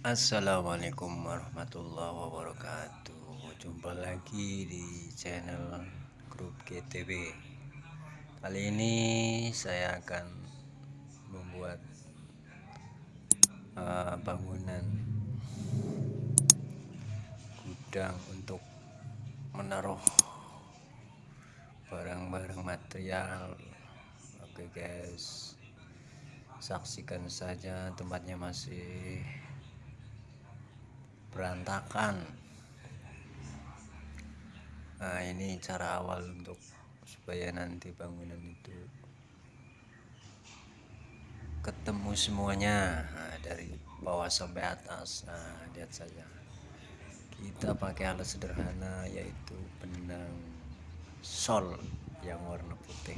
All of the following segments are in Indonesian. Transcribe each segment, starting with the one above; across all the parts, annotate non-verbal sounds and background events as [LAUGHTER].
Assalamualaikum warahmatullahi wabarakatuh. Jumpa lagi di channel grup GTB Kali ini saya akan membuat uh, bangunan gudang untuk menaruh barang-barang material. Oke guys. Saksikan saja tempatnya masih berantakan. Nah ini cara awal untuk supaya nanti bangunan itu ketemu semuanya. Nah, dari bawah sampai atas. Nah lihat saja. Kita pakai alat sederhana yaitu benang sol yang warna putih.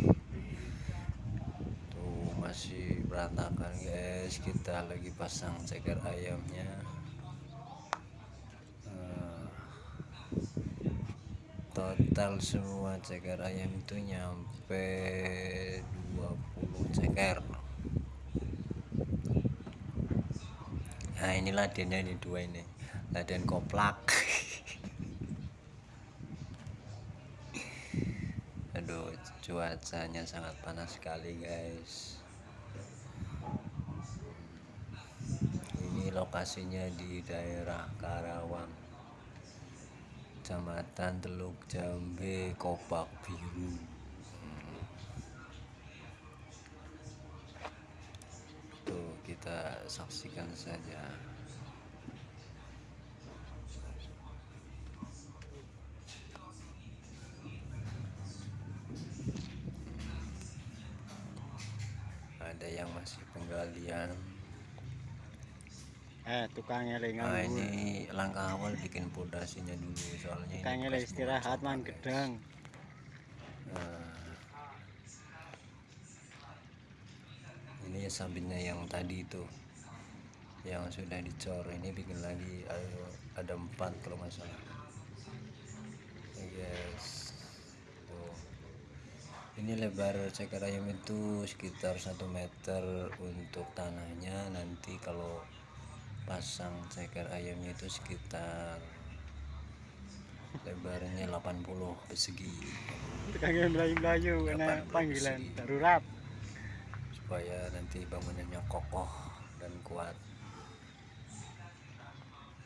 Tuh masih berantakan guys. Kita lagi pasang ceker ayamnya total semua ceker ayam itu nyampe 20 ceker. Nah ini ladennya ini dua ini. Laden koplak. [LAUGHS] Aduh cuacanya sangat panas sekali guys. Ini lokasinya di daerah Karawang Kecamatan Teluk Jambe Kopak Biru. Tuh kita saksikan saja. Ada yang masih penggalian eh tukangnya lagi nah ini langkah awal bikin pondasinya dulu soalnya tukangnya lagi istirahat man gedang. Nah, ini sampingnya yang tadi itu yang sudah dicor ini bikin lagi ayo ada empat kalau masalah yes tuh. Ini lebar ceker ayam itu sekitar satu meter untuk tanahnya nanti kalau pasang ceker ayamnya itu sekitar lebarnya 80 persegi tukangnya melayu-melayu karena panggilan darurat supaya nanti bangunannya kokoh dan kuat.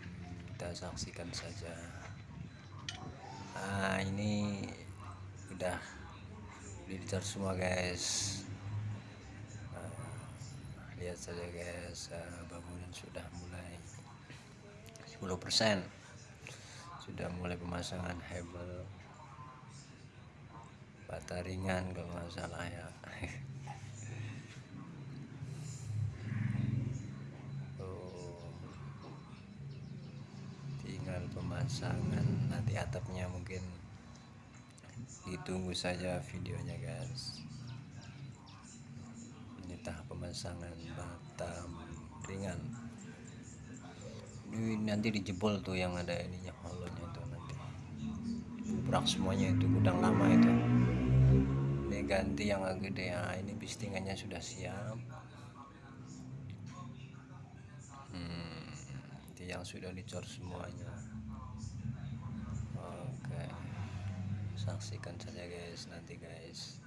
Hmm, kita saksikan saja. Nah ini udah udah semua guys lihat saja guys uh, bangunan sudah mulai 10% sudah mulai pemasangan hebel bata ringan kalau nggak salah ya. [LAUGHS] Tinggal pemasangan nanti atapnya mungkin ditunggu saja videonya guys tahap pemasangan batam ringan. Ini nanti dijebol tuh yang ada ininya holonya tuh nanti. Bubrak semuanya itu gudang lama itu. Ini ganti yang agak gede. Ya ini bistingannya sudah siap. Hmm, ini yang sudah dicor semuanya. Oke saksikan saja guys nanti guys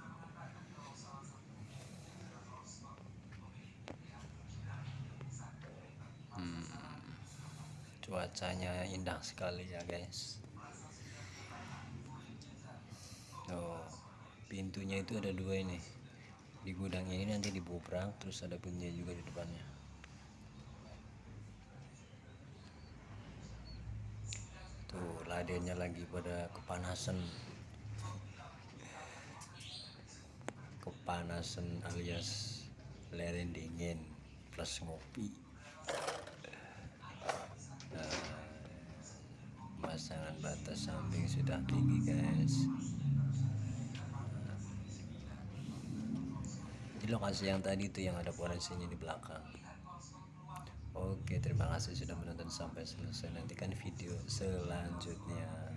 cuacanya indah sekali ya guys. Oh pintunya itu ada dua ini. Di gudang ini nanti dibubrak terus ada pintunya juga di depannya. Tuh ladennya lagi pada kepanasan. Kepanasan alias leren dingin plus ngopi pemasangan batas samping sudah tinggi guys. Di lokasi yang tadi itu yang ada polisinya di belakang. Oke terima kasih sudah menonton sampai selesai. Nantikan video selanjutnya